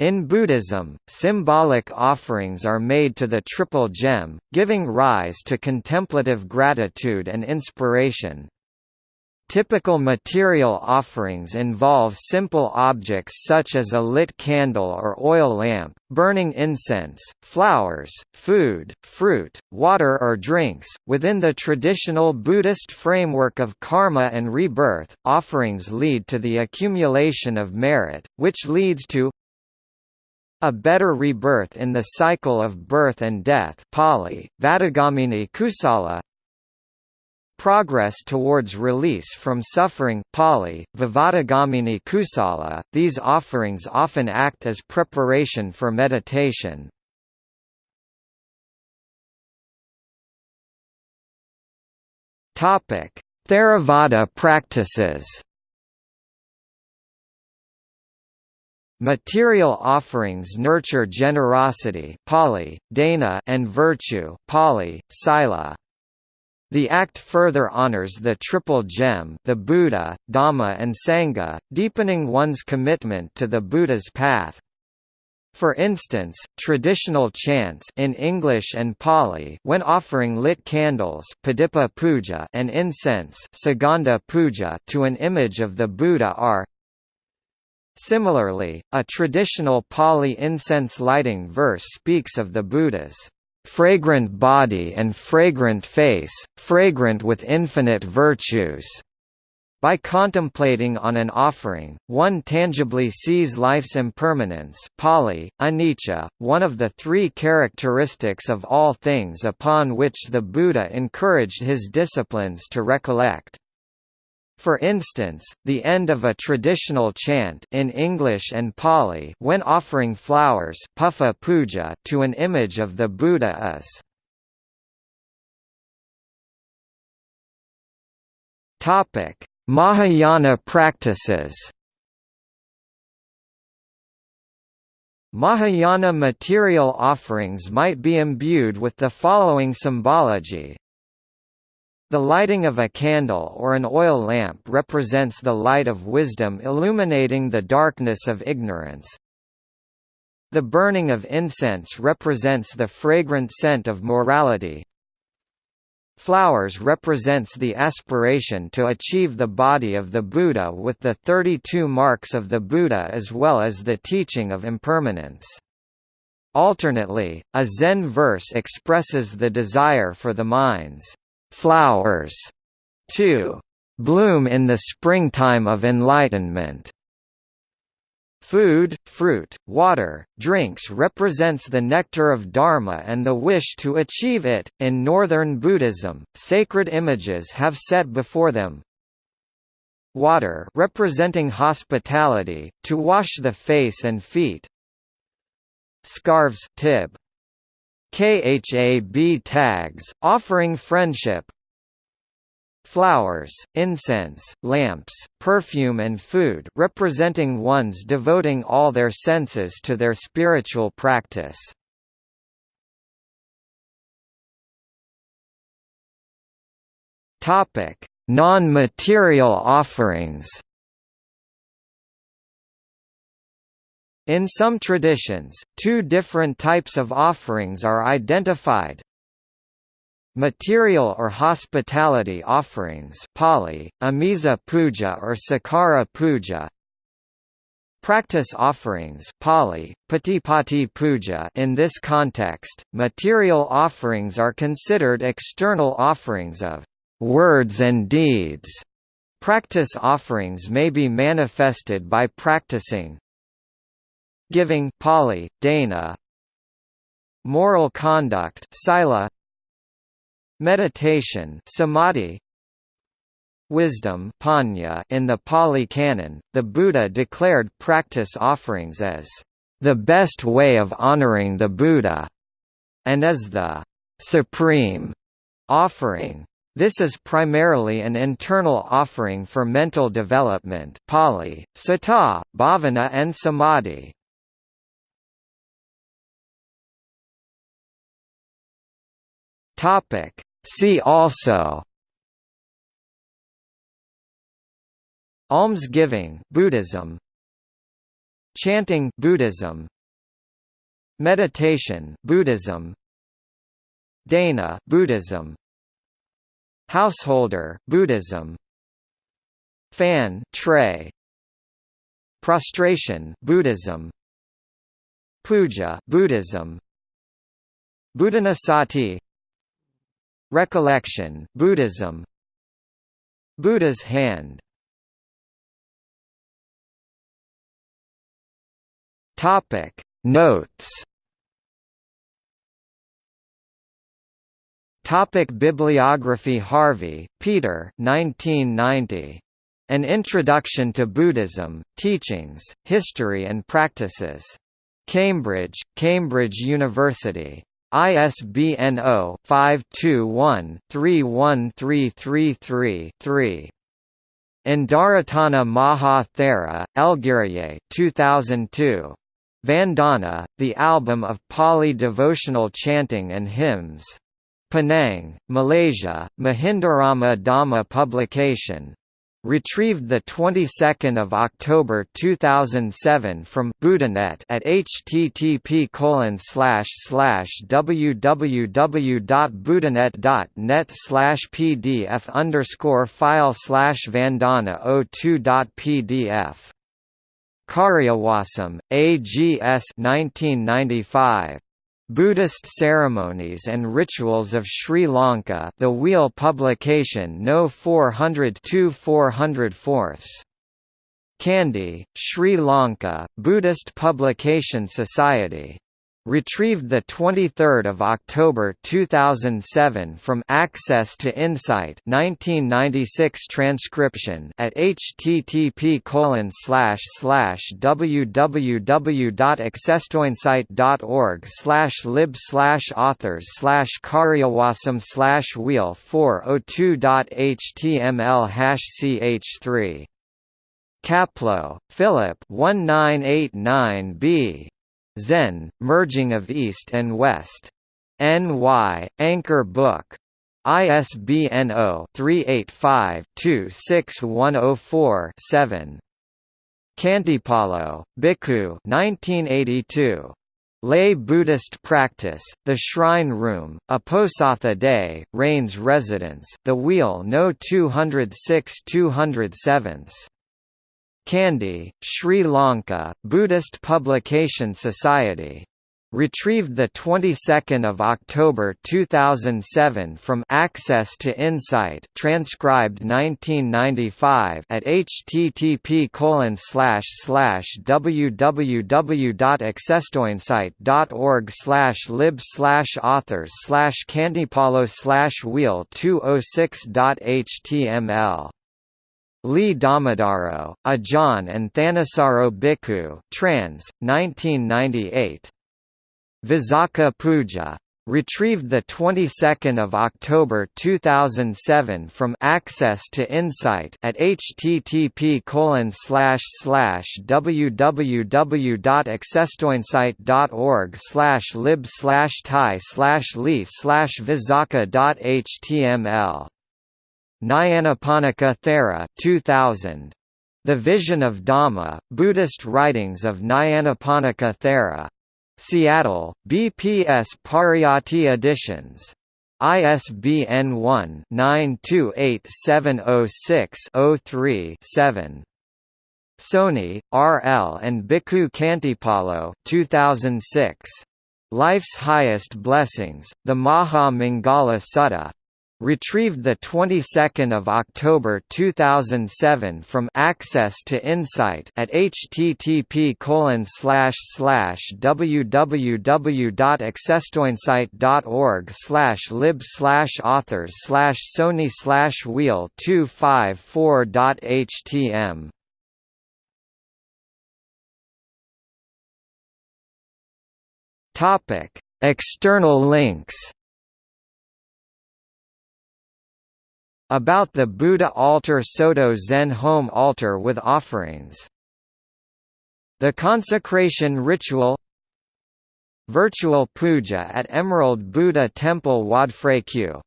In Buddhism, symbolic offerings are made to the Triple Gem, giving rise to contemplative gratitude and inspiration. Typical material offerings involve simple objects such as a lit candle or oil lamp, burning incense, flowers, food, fruit, water or drinks. Within the traditional Buddhist framework of karma and rebirth, offerings lead to the accumulation of merit, which leads to a better rebirth in the cycle of birth and death Pali, Vattagamini Kusala. Progress towards release from suffering Pali, Vivattagamini Kusala, these offerings often act as preparation for meditation. Theravada practices Material offerings nurture generosity Pali, dana and virtue Pali, sila. The act further honors the Triple Gem the Buddha, Dhamma and Sangha, deepening one's commitment to the Buddha's path. For instance, traditional chants in English and Pali when offering lit candles puja and incense puja to an image of the Buddha are Similarly, a traditional Pali incense lighting verse speaks of the Buddha's fragrant body and fragrant face, fragrant with infinite virtues. By contemplating on an offering, one tangibly sees life's impermanence Pali, anicca, one of the three characteristics of all things upon which the Buddha encouraged his disciplines to recollect. For instance, the end of a traditional chant in English and Pali when offering flowers puppha puja to an image of the Buddha is Topic: Mahayana practices. Mahayana material offerings might be imbued with the following symbology the lighting of a candle or an oil lamp represents the light of wisdom illuminating the darkness of ignorance. The burning of incense represents the fragrant scent of morality. Flowers represents the aspiration to achieve the body of the Buddha with the 32 marks of the Buddha as well as the teaching of impermanence. Alternately, a Zen verse expresses the desire for the mind's flowers to bloom in the springtime of enlightenment. Food, fruit, water, drinks represents the nectar of Dharma and the wish to achieve it. In Northern Buddhism, sacred images have set before them water representing hospitality, to wash the face and feet. Scarves tib, kha btags, offering friendship Flowers, incense, lamps, perfume and food representing ones devoting all their senses to their spiritual practice. Non-material offerings In some traditions, two different types of offerings are identified. Material or hospitality offerings Pali, Amisa Puja or Sakara Puja Practice offerings Pali, Patipatti Puja in this context, material offerings are considered external offerings of words and deeds. Practice offerings may be manifested by practicing, giving Pali, Dana. Moral conduct sila. Meditation samadhi. Wisdom panya in the Pali Canon the Buddha declared practice offerings as the best way of honoring the Buddha and as the supreme offering. This is primarily an internal offering for mental development Pali, Sata, Bhavana and Samadhi. Topic. See also Almsgiving Buddhism. Chanting Buddhism. Meditation Buddhism. Dana Buddhism. Householder Buddhism. Phan tray Prostration Buddhism. Puja Buddhism. Buddhanusati Recollection Buddhism Buddha's hand Topic Notes Topic Bibliography Harvey, Peter 1990. An Introduction to Buddhism, Teachings, History and Practices. Cambridge, Cambridge University. ISBN 0-521-31333-3. Indaratana Maha Thera, Elgiriye 2002. Vandana, the album of Pali devotional chanting and hymns. Penang, Malaysia, Mahindarama Dhamma publication. Retrieved the 22nd of October 2007 from Buddhanet at http colon slash slash www.buddhanet.net slash pdf underscore file slash vandana 02.pdf. Karyawasam, AGS 1995. Buddhist Ceremonies and Rituals of Sri Lanka The Wheel Publication No 402 404 Kandy, Sri Lanka, Buddhist Publication Society Retrieved the 23 October 2007 from Access to Insight 1996 transcription at http www.accesstoinsight.org lib authors karyawasam wheel 402.html ch3 Kapleau, Philip 1989b Zen, Merging of East and West. N.Y., Anchor Book. ISBN 0-385-26104-7. Khantipalo, Bhikkhu 1982. Lay Buddhist Practice, The Shrine Room, Uposatha Day, Rains Residence The Wheel No 206 207 Kandy, Sri Lanka, Buddhist Publication Society. Retrieved the 22nd of October 2007 from Access to Insight, transcribed 1995 at http colon slash slash www.accesstoinsight.org slash lib slash authors slash khantipalo slash wheel 206.html Lee Dhammadharo, Ajahn and Thanissaro Bhikkhu trans, 1998. Visakha Puja. Retrieved the 22nd of October 2007 from Access to Insight at http www.accesstoinsight.org lib slash thai slash lee slash visakha.html Nyanaponika Thera 2000. The Vision of Dhamma, Buddhist Writings of Nyanaponika Thera. Seattle, BPS Pariyatti Editions. ISBN 1-928706-03-7. Soni, R. L. and Bhikkhu Khantipalo 2006. Life's Highest Blessings, the Maha Mangala Sutta. Retrieved the 22nd of October 2007 from Access to Insight at http colon slash slash www.accesstoinsight.org slash lib slash authors slash Soni slash wheel 254.htm Topic External links About the Buddha altar Soto Zen home altar with offerings. The consecration ritual Virtual puja at Emerald Buddha Temple Wat Phra Kaew